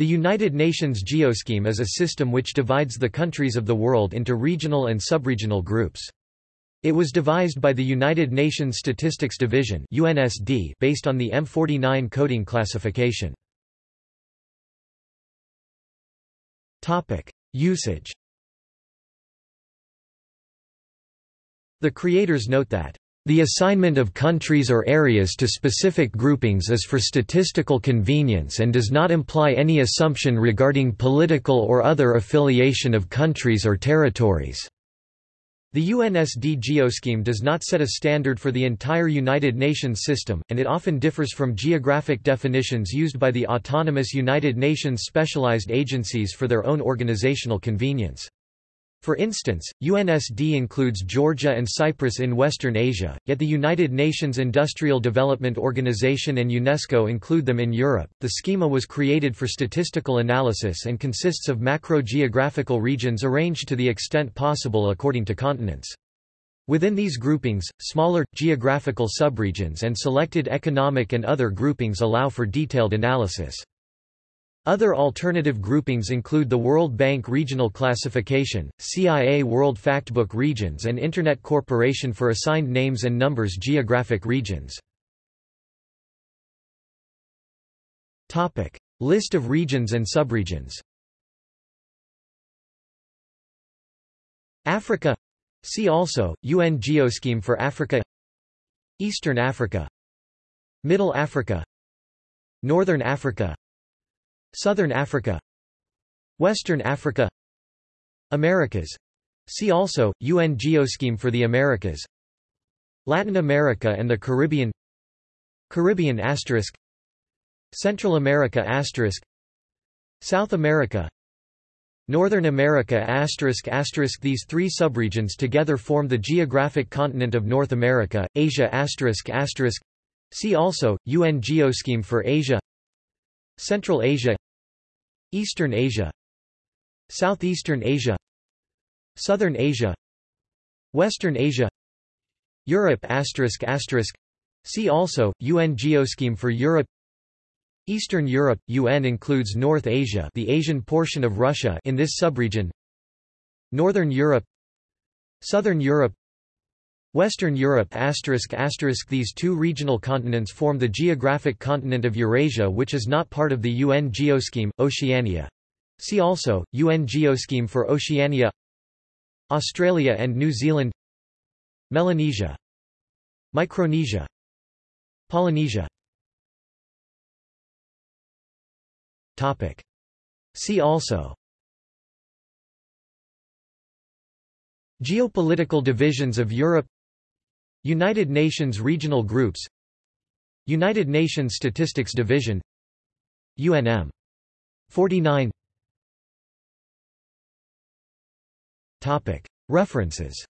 The United Nations Geoscheme is a system which divides the countries of the world into regional and subregional groups. It was devised by the United Nations Statistics Division UNSD based on the M49 coding classification. Usage The creators note that the assignment of countries or areas to specific groupings is for statistical convenience and does not imply any assumption regarding political or other affiliation of countries or territories. The UNSD geoscheme does not set a standard for the entire United Nations system, and it often differs from geographic definitions used by the autonomous United Nations specialized agencies for their own organizational convenience. For instance, UNSD includes Georgia and Cyprus in Western Asia, yet the United Nations Industrial Development Organization and UNESCO include them in Europe. The schema was created for statistical analysis and consists of macro-geographical regions arranged to the extent possible according to continents. Within these groupings, smaller, geographical subregions and selected economic and other groupings allow for detailed analysis. Other alternative groupings include the World Bank Regional Classification, CIA World Factbook Regions and Internet Corporation for Assigned Names and Numbers Geographic Regions. List of regions and subregions. Africa. See also, UN Geoscheme for Africa. Eastern Africa. Middle Africa. Northern Africa Southern Africa. Western Africa. Americas. See also, UN Geoscheme for the Americas. Latin America and the Caribbean. Caribbean asterisk. Central America asterisk. South America. Northern America asterisk asterisk. These three subregions together form the geographic continent of North America, Asia asterisk asterisk. See also, UN Geoscheme for Asia Central Asia Eastern Asia Southeastern Asia Southern Asia Western Asia Europe asterisk asterisk See also UN Geoscheme for Europe Eastern Europe UN includes North Asia, the Asian portion of Russia in this subregion. Northern Europe Southern Europe Western Europe These two regional continents form the geographic continent of Eurasia which is not part of the UN Geoscheme, Oceania. See also, UN Geoscheme for Oceania Australia and New Zealand Melanesia Micronesia Polynesia Topic. See also Geopolitical divisions of Europe United Nations regional groups United Nations Statistics Division UNM 49 Topic. References